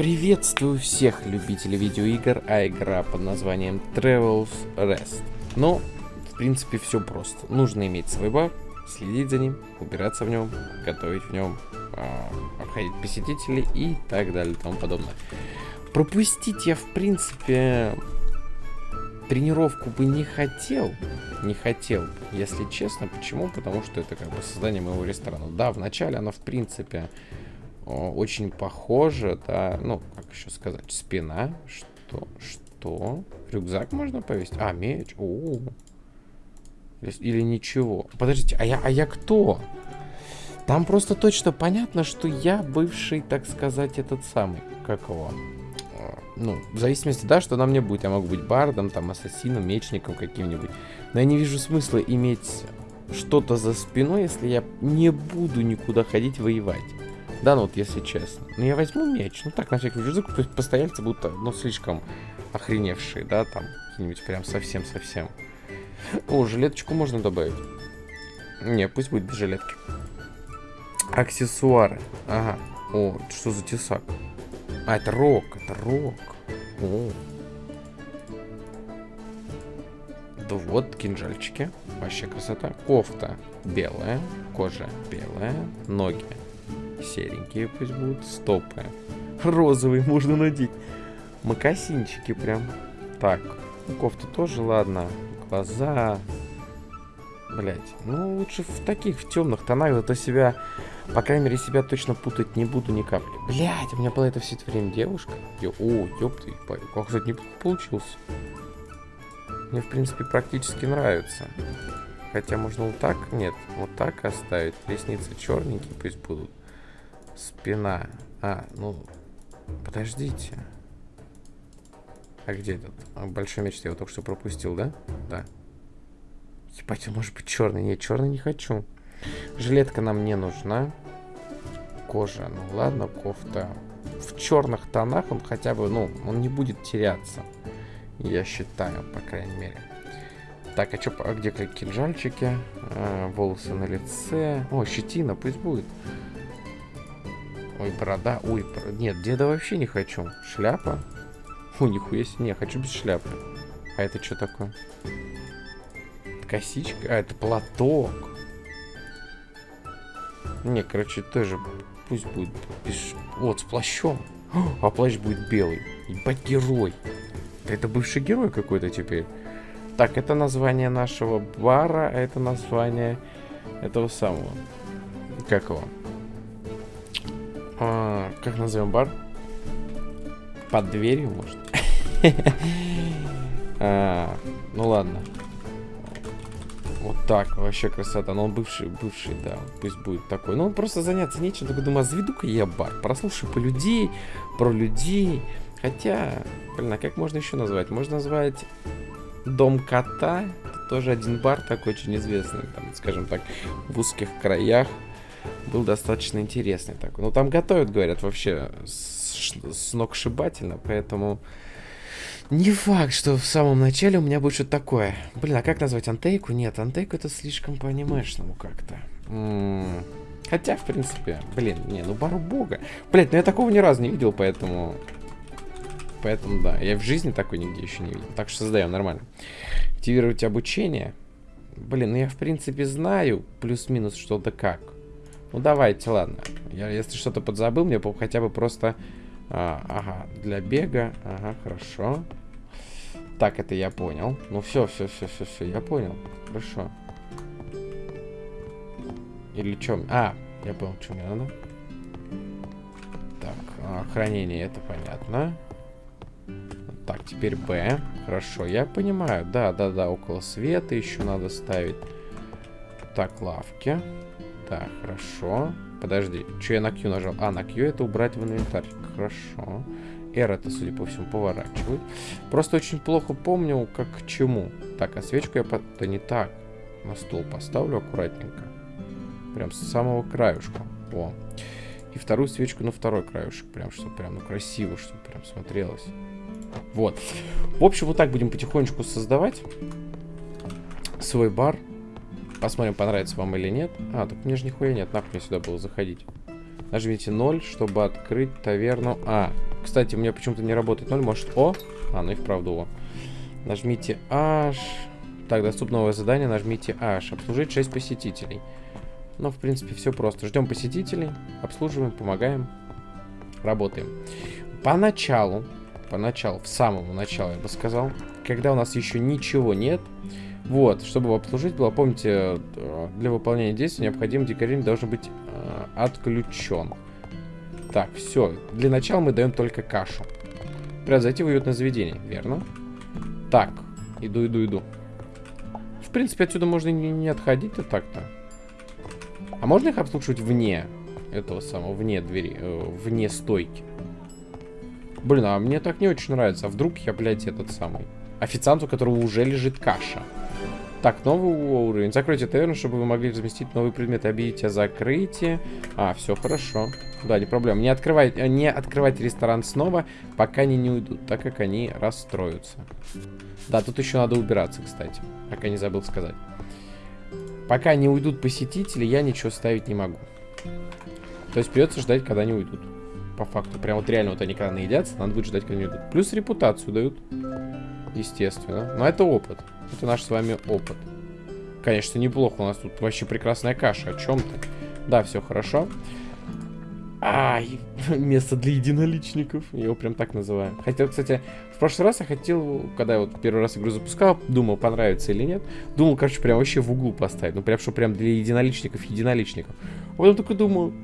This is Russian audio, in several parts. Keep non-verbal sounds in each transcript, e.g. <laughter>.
Приветствую всех любителей видеоигр, а игра под названием Travel's Rest. Но, в принципе, все просто. Нужно иметь свой бар, следить за ним, убираться в нем, готовить в нем, э, обходить посетителей и так далее и тому подобное. Пропустить я, в принципе, тренировку бы не хотел. Не хотел, если честно. Почему? Потому что это как бы создание моего ресторана. Да, вначале она, в принципе, очень похоже, да, ну, как еще сказать, спина, что, что, рюкзак можно повесить, а, меч, о, или, или ничего, подождите, а я, а я кто? Там просто точно понятно, что я бывший, так сказать, этот самый, как его, ну, в зависимости, да, что на мне будет, я могу быть бардом, там, ассасином, мечником каким-нибудь, но я не вижу смысла иметь что-то за спиной, если я не буду никуда ходить воевать. Да, ну вот если честно. Ну я возьму меч. Ну так, на всякий случай. Постояльцы будто, ну, слишком охреневшие, да, там. Какие-нибудь прям совсем-совсем. О, жилеточку можно добавить. Не, пусть будет без жилетки. Аксессуары. Ага. О, что за тесак? А, это рок, это рок. О. Да вот, кинжальчики. Вообще красота. Кофта белая, кожа белая, ноги Серенькие пусть будут. Стопы. Розовый можно надеть. Макасинчики прям. Так. Ну, кофта тоже, ладно. Глаза. Блять. Ну, лучше в таких, в темных тонах. Зато себя, по крайней мере, себя точно путать не буду ни капли. Блять, у меня была это все это время девушка. Ё, о, ёпты. Как, кстати, не получился. Мне, в принципе, практически нравится. Хотя можно вот так, нет, вот так оставить. Ресницы черненькие пусть будут. Спина. А, ну, подождите. А где этот? А, большой меч я его только что пропустил, да? Да. Ебать, он может быть черный. Нет, черный не хочу. Жилетка нам не нужна. Кожа, ну ладно, кофта. В черных тонах он хотя бы, ну, он не будет теряться. Я считаю, по крайней мере. Так, а, чё, а где кинжальчики? А, волосы на лице. О, щетина, пусть будет. Ой, борода. Ой, бор... нет, деда вообще не хочу. Шляпа? О, нихуя себе. Не, хочу без шляпы. А это что такое? Косичка? А, это платок. Не, короче, тоже пусть будет без... Вот, с плащом. А плащ будет белый. Ебать, герой. Это бывший герой какой-то теперь. Так, это название нашего бара, а это название этого самого. Как его? А, как назовем бар? Под дверью, может? <laughs> а, ну ладно. Вот так, вообще красота. Но он бывший, бывший, да, пусть будет такой. Ну, просто заняться нечем. Только думаю, а заведу-ка я бар. Прослушаю по людей, про людей. Хотя, блин, а как можно еще назвать? Можно назвать Дом кота. Это тоже один бар такой очень известный, там, скажем так, в узких краях был достаточно интересный такой. Ну, там готовят, говорят, вообще сногсшибательно, поэтому... Не факт, что в самом начале у меня будет что-то такое. Блин, а как назвать антейку? Нет, антейку это слишком по анимешному как-то. Хотя, в принципе, блин, не, ну бару бога. Блять, ну я такого ни разу не видел, поэтому... Поэтому, да, я в жизни такой нигде еще не видел. Так что создаем, нормально. Активировать обучение. Блин, ну я, в принципе, знаю плюс-минус что-то как. Ну давайте, ладно. Я, если что-то подзабыл, мне хотя бы просто... А, ага, для бега. Ага, хорошо. Так, это я понял. Ну все, все, все, все, все, я понял. Хорошо. Или что? А, я понял, что мне надо. Так, а, хранение, это понятно. Так, теперь Б. Хорошо, я понимаю. Да, да, да, около света еще надо ставить. Так, лавки. Так, хорошо. Подожди, что я на Q нажал? А, на Q это убрать в инвентарь. Хорошо. R это, судя по всему, поворачивает. Просто очень плохо помню, как к чему. Так, а свечку я... Под... Да не так. На стол поставлю аккуратненько. Прям с самого краюшка. О. И вторую свечку на второй краюшек. Прям, чтобы прям, ну, красиво, чтобы прям смотрелось. Вот. В общем, вот так будем потихонечку создавать свой бар. Посмотрим, понравится вам или нет. А, так мне же нихуя нет, нахуй мне сюда было заходить. Нажмите 0, чтобы открыть таверну. А, Кстати, у меня почему-то не работает 0. Может, О? А, ну и вправду О. Нажмите H. Так, доступно новое задание. Нажмите H. Обслужить 6 посетителей. Ну, в принципе, все просто. Ждем посетителей, обслуживаем, помогаем, работаем. Поначалу, поначалу, в самом начале, я бы сказал, когда у нас еще ничего нет, вот, чтобы его обслужить было, помните, э, для выполнения действий необходим декорирование должен быть э, отключен. Так, все. Для начала мы даем только кашу. Превзойти в уютное заведение, верно? Так, иду, иду, иду. В принципе, отсюда можно не, не отходить-то так-то. А можно их обслуживать вне этого самого, вне двери, э, вне стойки? Блин, а мне так не очень нравится. А вдруг я, блядь, этот самый... Официант, у которого уже лежит каша. Так, новый уровень. Закройте таверну, чтобы вы могли разместить новые предметы. Объявите о закрытии. А, все хорошо. Да, не проблема. Не открывать, э, не открывать ресторан снова, пока они не уйдут, так как они расстроятся. Да, тут еще надо убираться, кстати. Пока не забыл сказать. Пока не уйдут посетители, я ничего ставить не могу. То есть придется ждать, когда они уйдут. По факту. Прям вот реально вот они когда наедятся, надо будет ждать, когда они уйдут. Плюс репутацию дают. Естественно. Но это опыт. Это наш с вами опыт. Конечно, неплохо. У нас тут вообще прекрасная каша. О чем ты? Да, все хорошо. Ай, <laughs> место для единоличников. Я его прям так называю. Хотел, кстати, в прошлый раз я хотел, когда я вот первый раз игру запускал, думал, понравится или нет. Думал, короче, прям вообще в углу поставить. Ну, прям, что прям для единоличников, единоличников. А потом только думаю,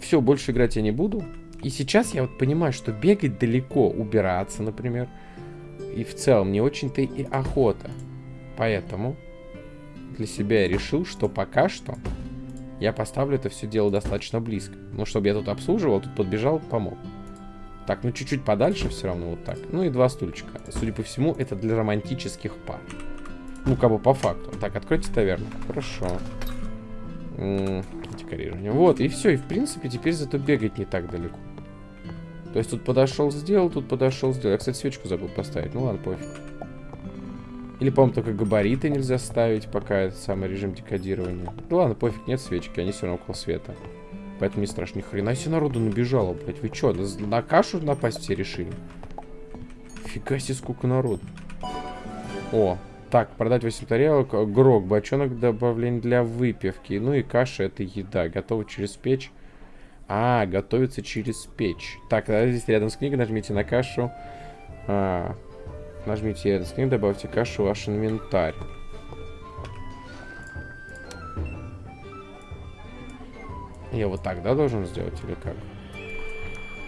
все, больше играть я не буду. И сейчас я вот понимаю, что бегать далеко, убираться, например, и в целом не очень-то и охота. Поэтому для себя я решил, что пока что я поставлю это все дело достаточно близко. Ну, чтобы я тут обслуживал, тут подбежал, помог. Так, ну чуть-чуть подальше все равно вот так. Ну и два стульчика. Судя по всему, это для романтических пар. Ну, как бы по факту. Так, откройте таверну. Хорошо. Декорирование. Вот, и все. И в принципе, теперь зато бегать не так далеко. То есть тут подошел, сделал, тут подошел, сделал. Я, кстати, свечку забыл поставить. Ну ладно, пофиг. Или, по-моему, только габариты нельзя ставить, пока это самый режим декодирования. Ну ладно, пофиг, нет свечки, они все равно около света. Поэтому не страшно. Ни хрена себе народу набежало, блядь. Вы что, на, кашу напасть все решили? Фига себе, сколько народу. О, так, продать 8 тарелок. Грок, бочонок добавление для выпивки. Ну и каша это еда. Готово через печь. А, готовится через печь. Так, здесь рядом с книгой нажмите на кашу. А, Нажмите этот скрин, добавьте кашу в ваш инвентарь. Я вот так, да, должен сделать или как?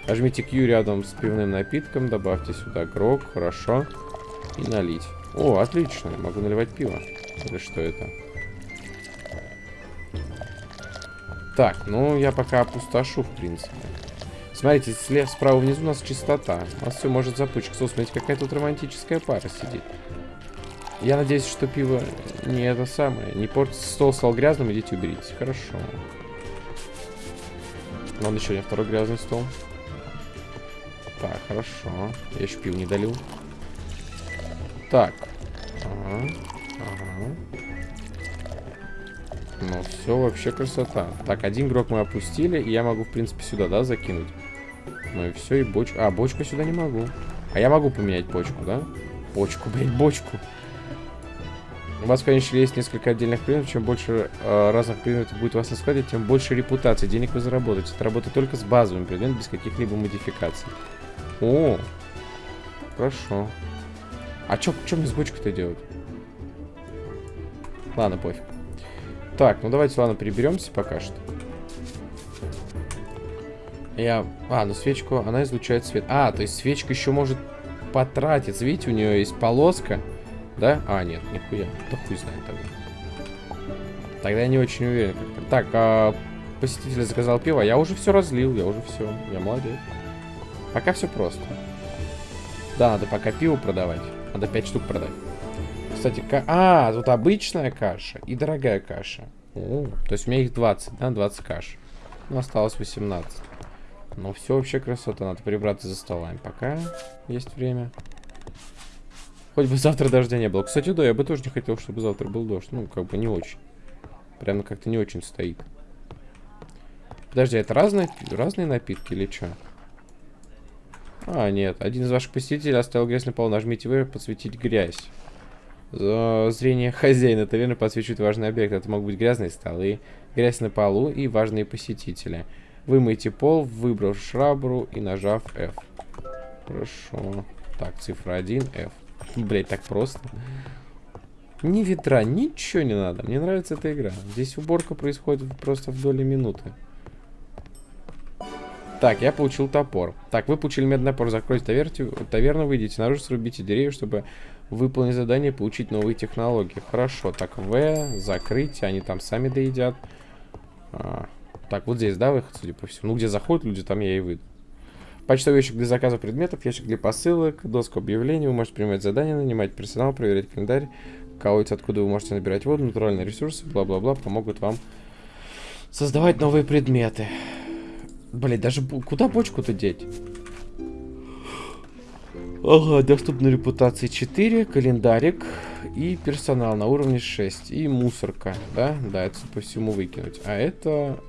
Нажмите Q рядом с пивным напитком, добавьте сюда грок, хорошо. И налить. О, отлично, я могу наливать пиво. Или что это? Так, ну я пока опустошу, в принципе. Смотрите, слева, справа внизу у нас чистота. У нас все может запучить. Смотрите, какая тут романтическая пара сидит. Я надеюсь, что пиво не это самое. Не портится. Стол стал грязным, идите уберите. Хорошо. Вон еще один второй грязный стол. Так, хорошо. Я еще пиво не долил. Так. Ага. Ага. Ну, все вообще красота. Так, один игрок мы опустили, и я могу, в принципе, сюда, да, закинуть? Ну и все, и бочку. А, бочку сюда не могу. А я могу поменять бочку, да? Бочку, блядь, бочку. У вас, конечно, есть несколько отдельных предметов. Чем больше э, разных предметов будет у вас на складе, тем больше репутации. Денег вы заработаете. Это работает только с базовым предметом, без каких-либо модификаций. О, хорошо. А что мне с бочкой-то делать? Ладно, пофиг. Так, ну давайте, ладно, приберемся пока что. Я... А, ну свечку, она излучает свет. А, то есть свечка еще может потратиться. Видите, у нее есть полоска. Да? А, нет, нихуя. Да хуй знает тогда. Тогда я не очень уверен. Так, а, посетитель заказал пиво. Я уже все разлил, я уже все. Я молодец. Пока все просто. Да, надо пока пиво продавать. Надо 5 штук продать. Кстати, ка... а, тут обычная каша и дорогая каша. О, то есть у меня их 20, да, 20 каш. Ну, осталось 18. Ну, все вообще красота. Надо прибраться за столами. Пока есть время. Хоть бы завтра дождя не было. Кстати, да, я бы тоже не хотел, чтобы завтра был дождь. Ну, как бы не очень. Прямо как-то не очень стоит. Подожди, это разные, разные напитки или что? А, нет. Один из ваших посетителей оставил грязь на полу. Нажмите вы подсветить грязь. Зрение хозяина таверны подсвечивает важный объект. Это могут быть грязные столы, грязь на полу и важные посетители. Вымойте пол, выбрав шрабру и нажав F. Хорошо. Так, цифра 1, F. Блять, так просто. Ни ветра, ничего не надо. Мне нравится эта игра. Здесь уборка происходит просто в доли минуты. Так, я получил топор. Так, вы получили медный топор. Закройте таверну, таверну выйдите наружу, срубите деревья, чтобы выполнить задание получить новые технологии. Хорошо. Так, В, закрыть. Они там сами доедят. А, так, вот здесь, да, выход, судя по всему. Ну, где заходят люди, там я и выйду. Почтовый ящик для заказа предметов, ящик для посылок, доска объявлений. Вы можете принимать задания, нанимать персонал, проверять календарь, колодец, откуда вы можете набирать воду, натуральные ресурсы, бла-бла-бла, помогут вам создавать новые предметы. Блин, даже куда бочку-то деть? Ага, доступна репутации 4, календарик и персонал на уровне 6. И мусорка, да? Да, это по всему выкинуть. А это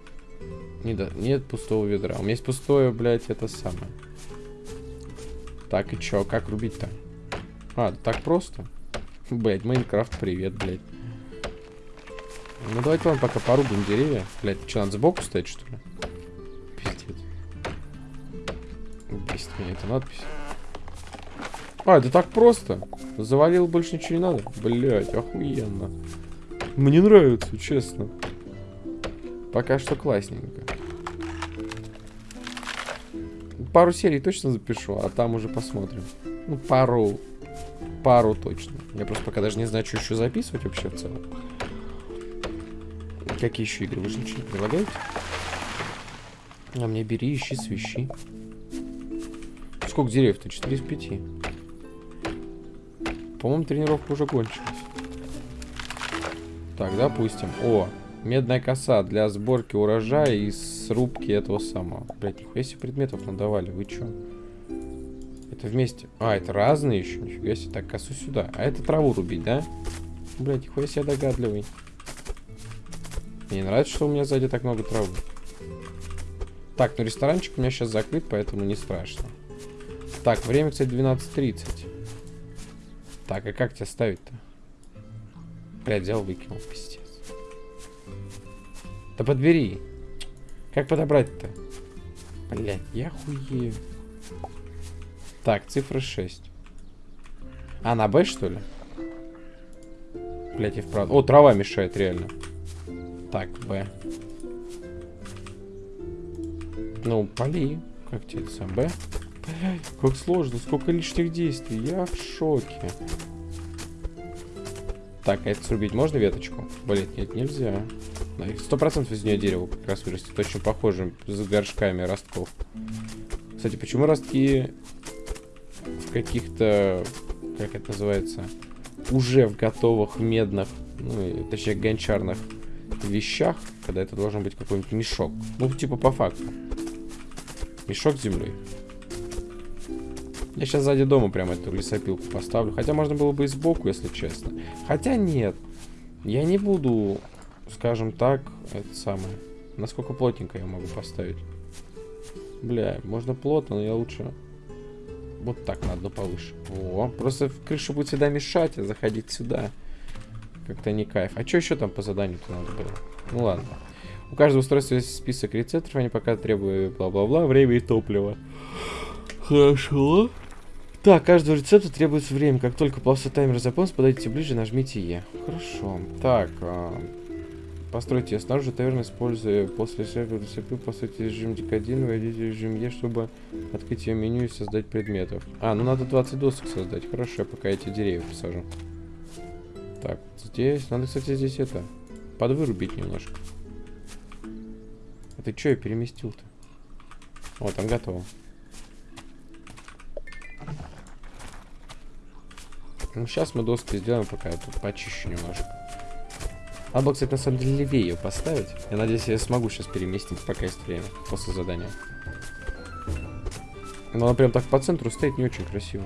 не да, нет пустого ведра. У меня есть пустое, блядь, это самое. Так, и чё, как рубить-то? А, так просто? Блядь, Майнкрафт, привет, блядь. Ну, давайте, ладно, пока порубим деревья. Блядь, что, надо сбоку стоять, что ли? Пиздец. Бесит меня эта надпись. А, это так просто. Завалил, больше ничего не надо. Блядь, охуенно. Мне нравится, честно. Пока что классненько. Пару серий точно запишу, а там уже посмотрим. Ну, пару. Пару точно. Я просто пока даже не знаю, что еще записывать вообще в целом. Какие еще игры? Вы же ничего не предлагаете? А мне бери, ищи, свищи. Сколько деревьев-то? 4 из 5. По-моему, тренировка уже кончилась. Так, допустим. О, Медная коса для сборки урожая и срубки этого самого. Блять, нихуя себе предметов надавали. Вы чё? Это вместе. А, это разные еще. Нифига себе. Так, косу сюда. А это траву рубить, да? Блять, нихуя себе догадливый. Мне нравится, что у меня сзади так много травы. Так, ну ресторанчик у меня сейчас закрыт, поэтому не страшно. Так, время, кстати, 12.30. Так, а как тебя ставить-то? Блядь, взял, выкинул, пиздец. Да подбери. Как подобрать-то? Блять, я хуею. Так, цифра 6. А, на Б, что ли? Блять, и вправду. О, трава мешает, реально. Так, Б. Ну, поли. Как тебе это сам? Б? Как сложно. Сколько лишних действий. Я в шоке. Так, а это срубить можно веточку? Блять, нет, нельзя. Сто процентов из нее дерево как раз вырастет. Очень похоже с горшками ростков. Кстати, почему ростки в каких-то, как это называется, уже в готовых медных, ну, точнее, гончарных вещах, когда это должен быть какой-нибудь мешок. Ну, типа по факту. Мешок с землей. Я сейчас сзади дома прямо эту лесопилку поставлю. Хотя можно было бы и сбоку, если честно. Хотя нет. Я не буду скажем так, это самое. Насколько плотненько я могу поставить? Бля, можно плотно, но я лучше вот так на одну повыше. О, просто крыша будет всегда мешать, а заходить сюда. Как-то не кайф. А что еще там по заданию-то надо было? Ну ладно. У каждого устройства есть список рецепторов, они пока требуют бла-бла-бла, время и топливо. Хорошо. Так, каждого рецепта требуется время. Как только плавство таймер заполнится, подойдите ближе, нажмите Е. Хорошо. Так, а, Постройте снаружи таверны, используя после сервера рецепты, постройте режим декодин, войдите режим Е, чтобы открыть ее меню и создать предметов. А, ну надо 20 досок создать. Хорошо, я пока эти деревья посажу. Так, здесь, надо, кстати, здесь это, подвырубить немножко. А ты что я переместил-то? Вот, там готово. Ну, сейчас мы доски сделаем, пока я тут почищу немножко. Надо было, кстати, на самом деле левее ее поставить. Я надеюсь, я смогу сейчас переместить, пока есть время, после задания. Но она прям так по центру стоит не очень красиво.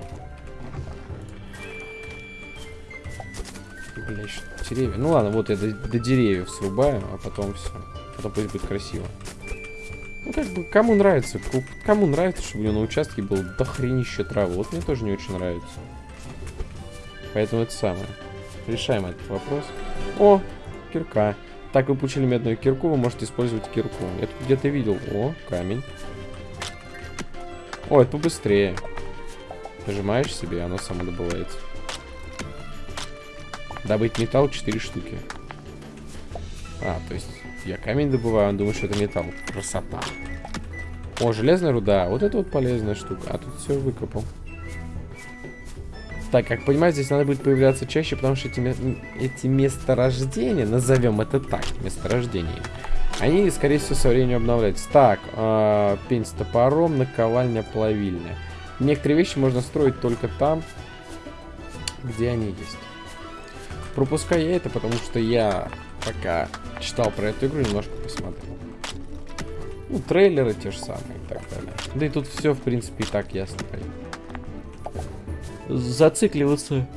Бля, еще деревья. Ну ладно, вот я до, до деревьев срубаю, а потом все. Потом пусть будет красиво. Ну, как бы, кому нравится, кому нравится, чтобы у него на участке был дохренище травы. Вот мне тоже не очень нравится. Поэтому это самое. Решаем этот вопрос. О, кирка. Так вы получили медную кирку, вы можете использовать кирку. Я тут где-то видел. О, камень. О, это побыстрее. Нажимаешь себе, оно само добывается. Добыть металл 4 штуки. А, то есть я камень добываю, он думает, что это металл. Красота. О, железная руда. Вот это вот полезная штука. А тут все выкопал. Так, как понимаю, здесь надо будет появляться чаще, потому что эти, эти месторождения, назовем это так, месторождения, они, скорее всего, со временем обновляются. Так, э, пень с топором, наковальня, плавильня. Некоторые вещи можно строить только там, где они есть. Пропускаю я это, потому что я пока читал про эту игру, немножко посмотрел. Ну, трейлеры те же самые и так далее. Да и тут все, в принципе, и так ясно понятно зацикливаться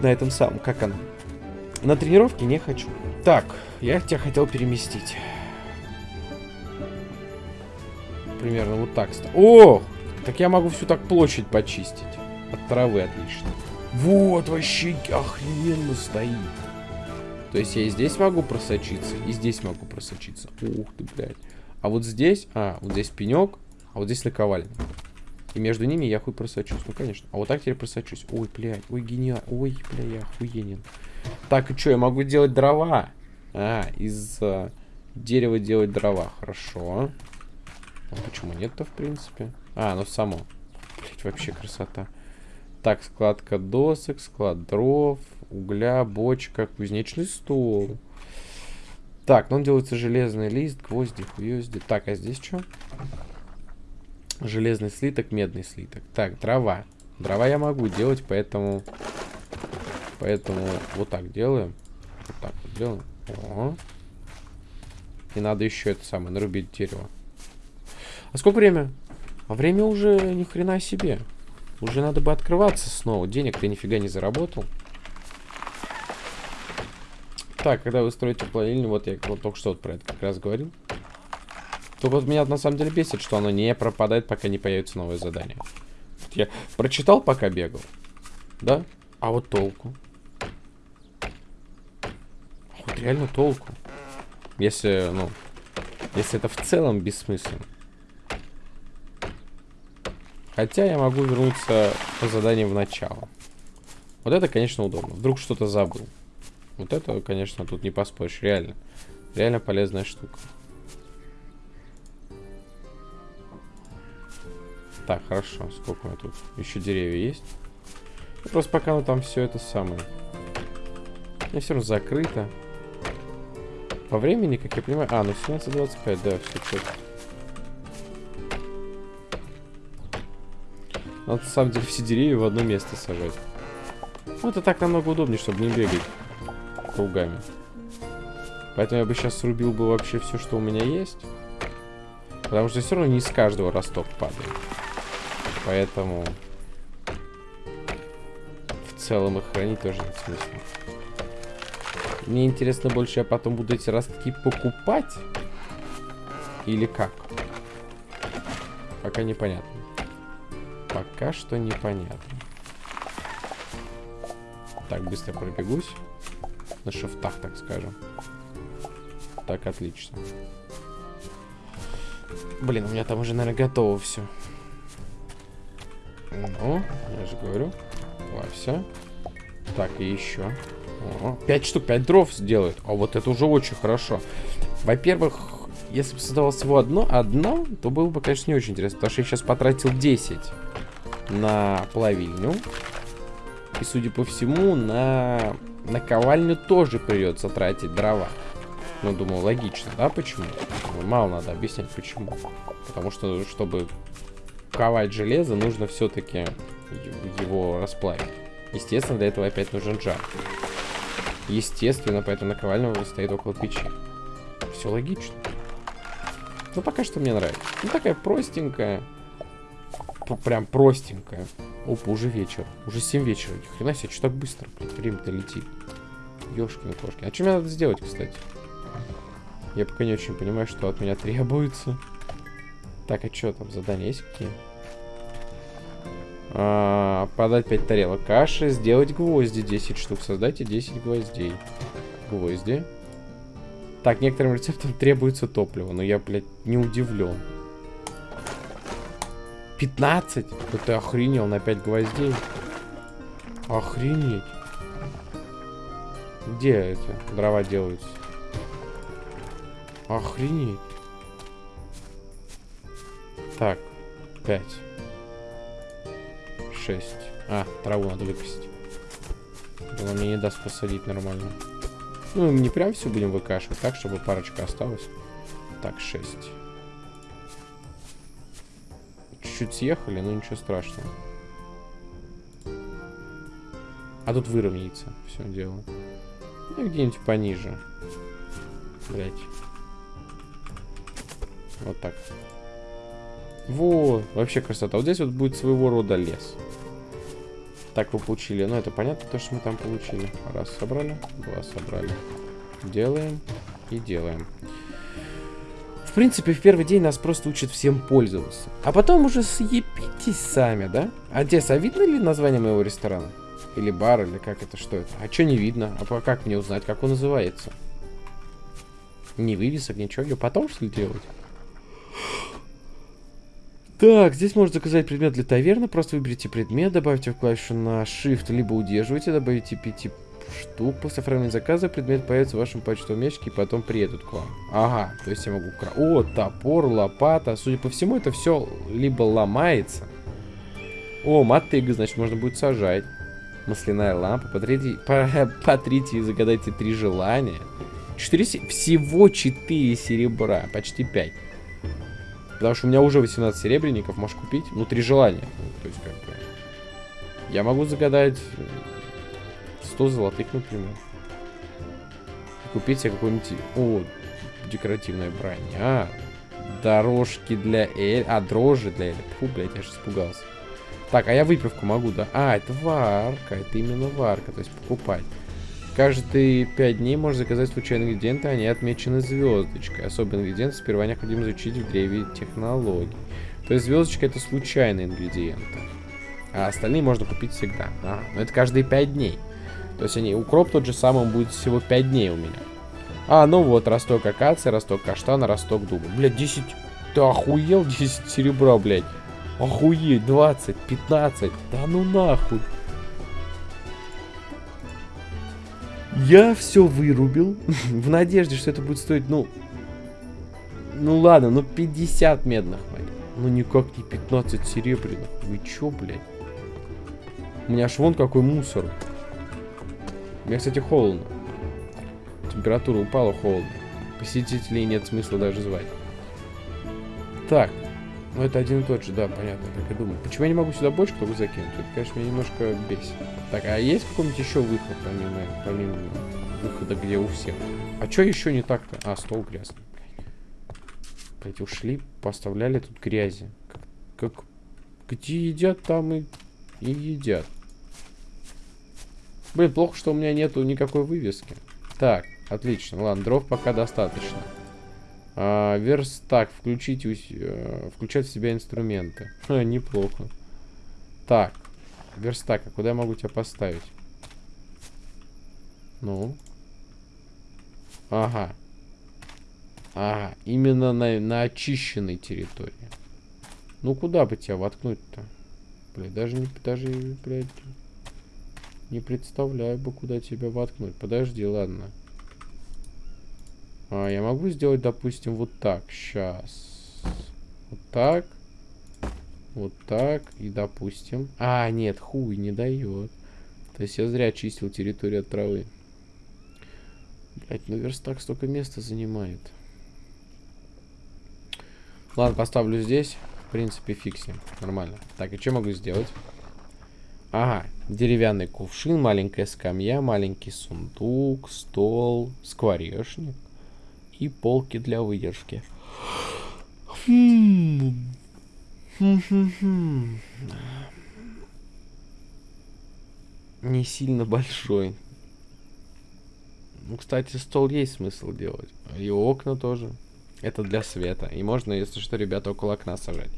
на этом самом, как он. На тренировке не хочу. Так, я тебя хотел переместить. Примерно вот так. О! Так я могу всю так площадь почистить. От травы отлично. Вот вообще охрененно стоит. То есть я и здесь могу просочиться, и здесь могу просочиться. Ух ты, блядь. А вот здесь, а, вот здесь пенек, а вот здесь наковальня. И между ними я хуй просочусь. Ну, конечно. А вот так теперь просочусь. Ой, блядь. Ой, гениально. Ой, бля, я охуенен. Так, и что, я могу делать дрова? А, из uh, дерева делать дрова. Хорошо. А почему нет-то, в принципе? А, ну само. Блять, вообще красота. Так, складка досок, склад дров, угля, бочка, кузнечный стол. Так, ну он делается железный лист, гвозди, хуёзди. Так, а здесь что? Железный слиток, медный слиток. Так, дрова. Дрова я могу делать, поэтому... Поэтому вот так делаем. Вот так вот делаем. О. И надо еще это самое, нарубить дерево. А сколько время? А время уже ни хрена себе. Уже надо бы открываться снова. Денег ты нифига не заработал. Так, когда вы строите плавильню, вот я вот только что вот про это как раз говорил. Только вот меня на самом деле бесит, что оно не пропадает, пока не появится новое задание. Я прочитал, пока бегал. Да? А вот толку? Вот реально толку. Если, ну, если это в целом бессмысленно. Хотя я могу вернуться по заданию в начало. Вот это, конечно, удобно. Вдруг что-то забыл. Вот это, конечно, тут не поспоришь. Реально. Реально полезная штука. Так, хорошо. Сколько у меня тут? Еще деревья есть? Просто пока ну, там все это самое. У все равно закрыто. По времени, как я понимаю... А, ну 17.25, да, все четко. Надо, на самом деле, все деревья в одно место сажать. Ну, это так намного удобнее, чтобы не бегать кругами. Поэтому я бы сейчас срубил бы вообще все, что у меня есть. Потому что все равно не с каждого росток падает. Поэтому в целом их хранить тоже нет смысла. Мне интересно больше, я потом буду эти ростки покупать? Или как? Пока непонятно. Пока что непонятно. Так, быстро пробегусь. На шифтах, так скажем. Так, отлично. Блин, у меня там уже, наверное, готово все. Ну, я же говорю. Все. Так, и еще. О, 5 штук, 5 дров сделают. А вот это уже очень хорошо. Во-первых, если бы создавалось всего одно, одно, то было бы, конечно, не очень интересно. Потому что я сейчас потратил 10 на плавильню. И, судя по всему, на наковальню тоже придется тратить дрова. Ну, думаю, логично, да? Почему? Мало надо объяснять, почему. Потому что, чтобы ковать железо, нужно все-таки его расплавить. Естественно, для этого опять нужен жар. Естественно, поэтому наковальня стоит около печи. Все логично. Ну, пока что мне нравится. Ну, такая простенькая. Прям простенькая. Опа, уже вечер. Уже 7 вечера. Ни хрена себе, что так быстро? Время-то летит. Ёшкины кошки. А что мне надо сделать, кстати? Я пока не очень понимаю, что от меня требуется. Так, а что там, задания есть какие? А, подать 5 тарелок каши, сделать гвозди 10 штук, создайте 10 гвоздей. Гвозди. Так, некоторым рецептам требуется топливо, но я, блядь, не удивлен. 15? Да ты охренел на 5 гвоздей. Охренеть. Где эти дрова делаются? Охренеть. Так, 5. 6. А, траву надо выкосить. Она мне не даст посадить нормально. Ну, не прям все будем выкашивать, так, чтобы парочка осталась. Так, 6. Чуть-чуть съехали, но ничего страшного. А тут выровняется все дело. Ну, где-нибудь пониже. Блять. Вот так. Вот, вообще красота. Вот здесь вот будет своего рода лес. Так вы получили. Ну, это понятно, то, что мы там получили. Раз собрали, два собрали. Делаем и делаем. В принципе, в первый день нас просто учат всем пользоваться. А потом уже съебитесь сами, да? А здесь, а видно ли название моего ресторана? Или бар, или как это, что это? А что не видно? А как мне узнать, как он называется? Не вывесок, ничего. Потом, что ли, делать? Так, здесь можно заказать предмет для таверны. Просто выберите предмет, добавьте в клавишу на Shift, либо удерживайте, добавите 5 штук. После оформления заказа предмет появится в вашем почтовом ящике и потом приедут к вам. Ага, то есть я могу... О, топор, лопата. Судя по всему, это все либо ломается. О, мотыга, значит, можно будет сажать. Масляная лампа. Потрите, по, потрите <laughs> и загадайте три желания. 4, всего 4 серебра, почти 5. Потому что у меня уже 18 серебряников, можешь купить. Ну, три желания. то есть, как бы... Я могу загадать 100 золотых, например. Купить себе какой-нибудь... О, декоративная броня. Дорожки для Эль... А, дрожжи для Эль. Фу, блядь, я же испугался. Так, а я выпивку могу, да? А, это варка. Это именно варка, то есть покупать. Каждые 5 дней можно заказать случайные ингредиенты, они отмечены звездочкой. Особый ингредиент сперва необходимо изучить в древе технологий. То есть звездочка это случайные ингредиенты. А остальные можно купить всегда. Ага, но это каждые 5 дней. То есть они, укроп тот же самый, будет всего 5 дней у меня. А, ну вот, росток акации, росток каштана, росток дуба. Блядь, 10... Ты охуел? <laughs> 10 серебра, блядь. Охуеть, 20, 15. Да ну нахуй. Я все вырубил в надежде, что это будет стоить, ну... Ну ладно, ну 50 медных монет. Ну никак не 15 серебряных. Вы чё, блядь? У меня аж вон какой мусор. Меня, кстати, холодно. Температура упала, холодно. Посетителей нет смысла даже звать. Так, ну, это один и тот же, да, понятно, так и думаю. Почему я не могу сюда бочку только закинуть? Это, конечно, меня немножко бесит. Так, а есть какой-нибудь еще выход, помимо, помимо выхода, где у всех? А что еще не так-то? А, стол грязный. Блять, ушли, поставляли тут грязи. Как, как... Где едят, там и, и едят. Блин, плохо, что у меня нету никакой вывески. Так, отлично. Ладно, дров пока достаточно. А, верстак. Включить, э, включать в себя инструменты. <laughs> Ха, неплохо. Так. Верстак. А куда я могу тебя поставить? Ну. Ага. Ага. Именно на, на очищенной территории. Ну, куда бы тебя воткнуть-то? Блядь, даже не... Даже, блядь... Не представляю бы, куда тебя воткнуть. Подожди, ладно. А, я могу сделать, допустим, вот так. Сейчас. Вот так. Вот так. И, допустим... А, нет, хуй не дает. То есть я зря чистил территорию от травы. Блять, ну верстак столько места занимает. Ладно, поставлю здесь. В принципе, фиксим. Нормально. Так, и что могу сделать? Ага, деревянный кувшин, маленькая скамья, маленький сундук, стол, скворечник и полки для выдержки. Не сильно большой. Ну, кстати, стол есть смысл делать. И окна тоже. Это для света. И можно, если что, ребята, около окна сажать.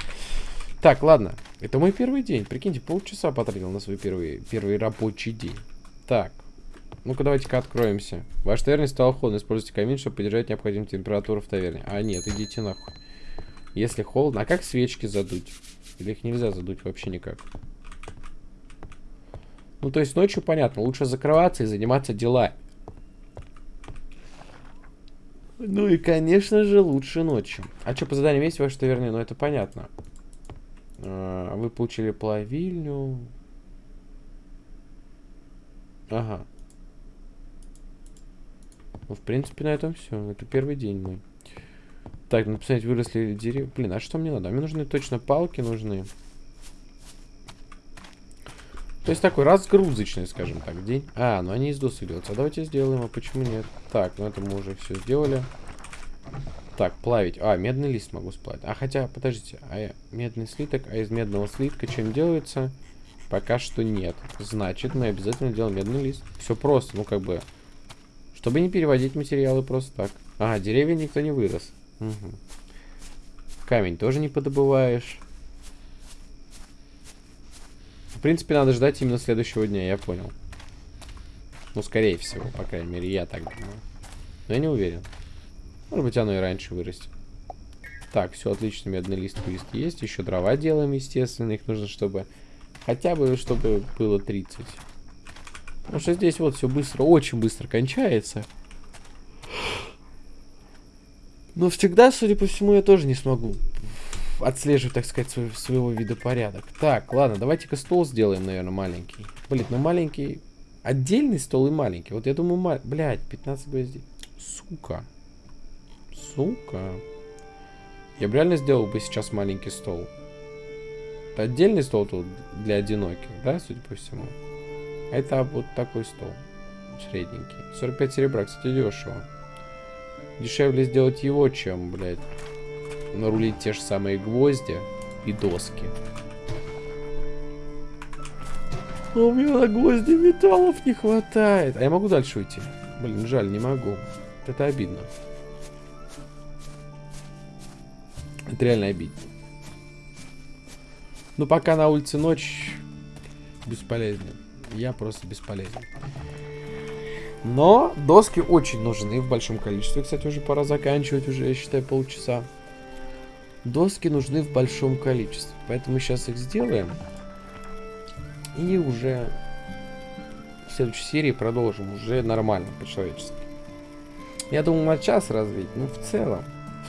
Так, ладно. Это мой первый день. Прикиньте, полчаса потратил на свой первый, первый рабочий день. Так. Ну-ка, давайте-ка откроемся. Ваш таверне стал холодно. Используйте камин, чтобы поддержать необходимую температуру в таверне. А, нет, идите нахуй. Если холодно. А как свечки задуть? Или их нельзя задуть вообще никак? Ну, то есть ночью, понятно, лучше закрываться и заниматься делами. Ну и, конечно же, лучше ночью. А что по заданию есть ваше таверне? Ну, это понятно. А, вы получили плавильню. Ага. Ну, в принципе, на этом все. Это первый день мой. Так, ну, посмотреть, выросли деревья. Блин, а что мне надо? Мне нужны точно палки нужны. То есть такой разгрузочный, скажем так, день. А, ну они из досок делаются. А давайте сделаем, а почему нет? Так, ну это мы уже все сделали. Так, плавить. А, медный лист могу сплавить. А хотя, подождите, а я, медный слиток, а из медного слитка чем делается? Пока что нет. Значит, мы обязательно делаем медный лист. Все просто, ну как бы. Чтобы не переводить материалы просто так. А, деревья никто не вырос. Угу. Камень тоже не подобываешь принципе, надо ждать именно следующего дня, я понял. Ну, скорее всего, по крайней мере, я так думаю. Но я не уверен. Может быть, оно и раньше вырастет. Так, все отлично, медный лист лист есть. Еще дрова делаем, естественно. Их нужно, чтобы... Хотя бы, чтобы было 30. Потому что здесь вот все быстро, очень быстро кончается. Но всегда, судя по всему, я тоже не смогу отслеживать, так сказать, свой, своего вида порядок. Так, ладно, давайте-ка стол сделаем, наверное, маленький. Блин, ну маленький... Отдельный стол и маленький. Вот я думаю, ма... блядь, 15 гвоздей. Сука. Сука. Я бы реально сделал бы сейчас маленький стол. Это отдельный стол тут для одиноких, да, судя по всему. Это вот такой стол. Средненький. 45 серебра, кстати, дешево. Дешевле сделать его, чем, блядь, нарулить те же самые гвозди и доски. А у меня на гвозди металлов не хватает. А я могу дальше уйти? Блин, жаль, не могу. Это обидно. Это реально обидно. Ну, пока на улице ночь, бесполезно. Я просто бесполезен. Но доски очень нужны в большом количестве. Кстати, уже пора заканчивать, уже, я считаю, полчаса. Доски нужны в большом количестве, поэтому сейчас их сделаем. И уже в следующей серии продолжим уже нормально, по-человечески. Я думаю, на час развить, ну в целом,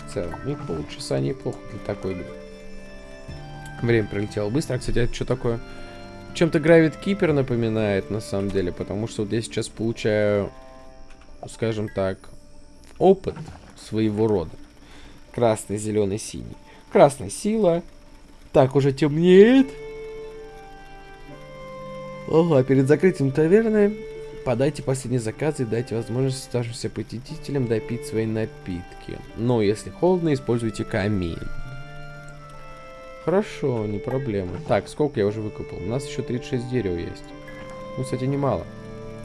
в целом, и полчаса неплохо для такой игры. Время пролетело быстро. Кстати, это что такое? Чем-то Gravit Keeper напоминает, на самом деле, потому что вот я сейчас получаю, скажем так, опыт своего рода. Красный, зеленый, синий. Красная сила. Так, уже темнеет. Ага, перед закрытием таверны подайте последний заказ и дайте возможность оставшимся посетителям допить свои напитки. Но если холодно, используйте камин. Хорошо, не проблема. Так, сколько я уже выкопал? У нас еще 36 дерева есть. Ну, кстати, немало.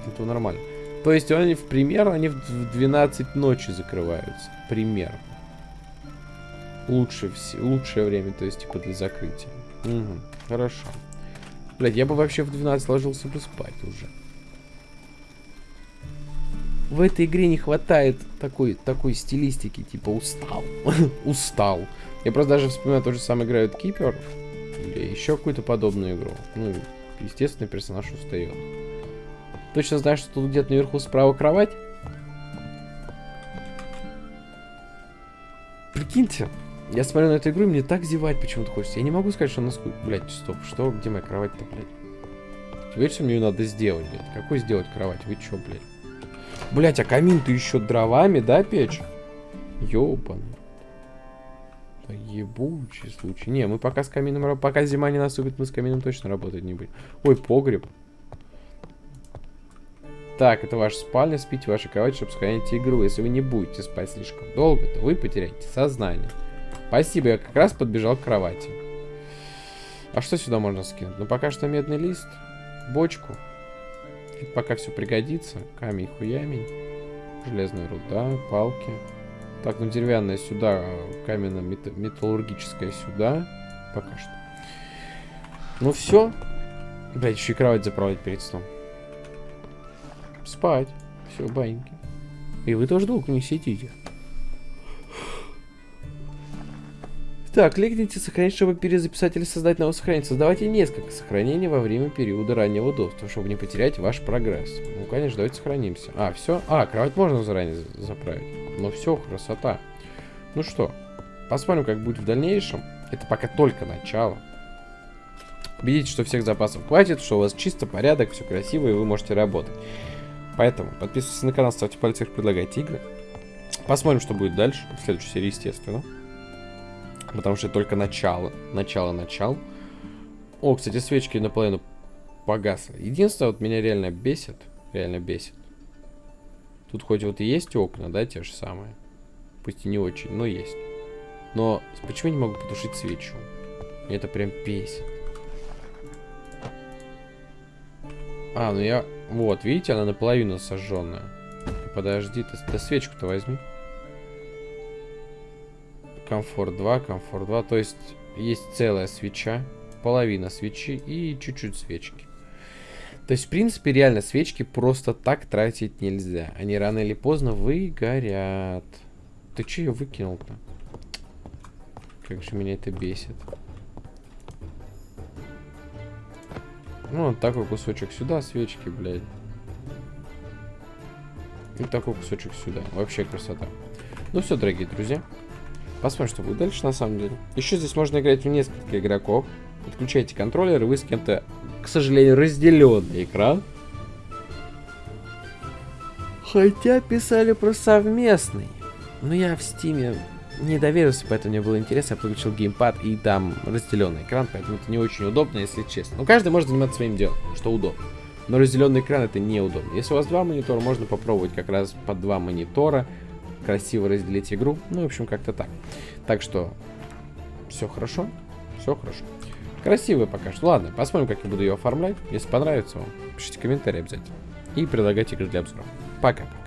Это нормально. То есть они в пример, они в 12 ночи закрываются. Пример лучше, лучшее время, то есть, типа, для закрытия. Угу, хорошо. Блять, я бы вообще в 12 ложился бы спать уже. В этой игре не хватает такой, такой стилистики, типа, устал. <laughs> устал. Я просто даже вспоминаю то же самое играют Кипер. Или еще какую-то подобную игру. Ну, естественно, персонаж устает. Точно знаю, что тут где-то наверху справа кровать. Прикиньте, я смотрю на эту игру, и мне так зевать почему-то хочется. Я не могу сказать, что она скучно. Блять, стоп, что? Где моя кровать-то, блядь? Видишь, что мне ее надо сделать, блядь? Какой сделать кровать? Вы чё, блядь? Блять, а камин ты еще дровами, да, печь? Ёбан. Ебучий случай. Не, мы пока с камином... Пока зима не наступит, мы с камином точно работать не будем. Ой, погреб. Так, это ваша спальня, спите в вашей кровати, чтобы сохранить игру. Если вы не будете спать слишком долго, то вы потеряете сознание. Спасибо, я как раз подбежал к кровати. А что сюда можно скинуть? Ну, пока что медный лист, бочку. Это пока все пригодится. Камень, хуямень. Железная руда, палки. Так, ну деревянная сюда, каменно-металлургическая сюда. Пока что. Ну все. Блять, еще и кровать заправлять перед сном. Спать. Все, баньки. И вы тоже долго не сидите. Так, легните сохранить, чтобы перезаписать или создать новое сохранение. Создавайте несколько сохранений во время периода раннего доступа, чтобы не потерять ваш прогресс. Ну, конечно, давайте сохранимся. А, все? А, кровать можно заранее заправить. Ну все, красота. Ну что, посмотрим, как будет в дальнейшем. Это пока только начало. Убедитесь, что всех запасов хватит, что у вас чисто порядок, все красиво, и вы можете работать. Поэтому подписывайтесь на канал, ставьте пальцы предлагайте игры. Посмотрим, что будет дальше. В следующей серии, естественно. Потому что это только начало. Начало, начал. О, кстати, свечки наполовину погасли. Единственное, вот меня реально бесит. Реально бесит. Тут хоть вот и есть окна, да, те же самые. Пусть и не очень, но есть. Но почему я не могу потушить свечу? Мне это прям бесит. А, ну я... Вот, видите, она наполовину сожженная. Подожди, ты, ты свечку-то возьми. Комфорт 2, комфорт 2. То есть есть целая свеча, половина свечи и чуть-чуть свечки. То есть, в принципе, реально свечки просто так тратить нельзя. Они рано или поздно выгорят. Ты че ее выкинул-то? Как же меня это бесит. Ну, вот такой кусочек сюда, свечки, блядь. И такой кусочек сюда. Вообще красота. Ну все, дорогие друзья. Посмотрим, что будет дальше на самом деле. Еще здесь можно играть в несколько игроков. Подключайте контроллер, и вы с кем-то, к сожалению, разделенный экран. Хотя писали про совместный. Но я в Steam е не доверился, поэтому мне было интересно. Я подключил геймпад и там разделенный экран, поэтому это не очень удобно, если честно. Но каждый может заниматься своим делом, что удобно. Но разделенный экран это неудобно. Если у вас два монитора, можно попробовать как раз под два монитора красиво разделить игру. Ну, в общем, как-то так. Так что, все хорошо, все хорошо. Красивая пока что. Ладно, посмотрим, как я буду ее оформлять. Если понравится вам, пишите комментарии обязательно. И предлагайте игры для обзора. Пока-пока.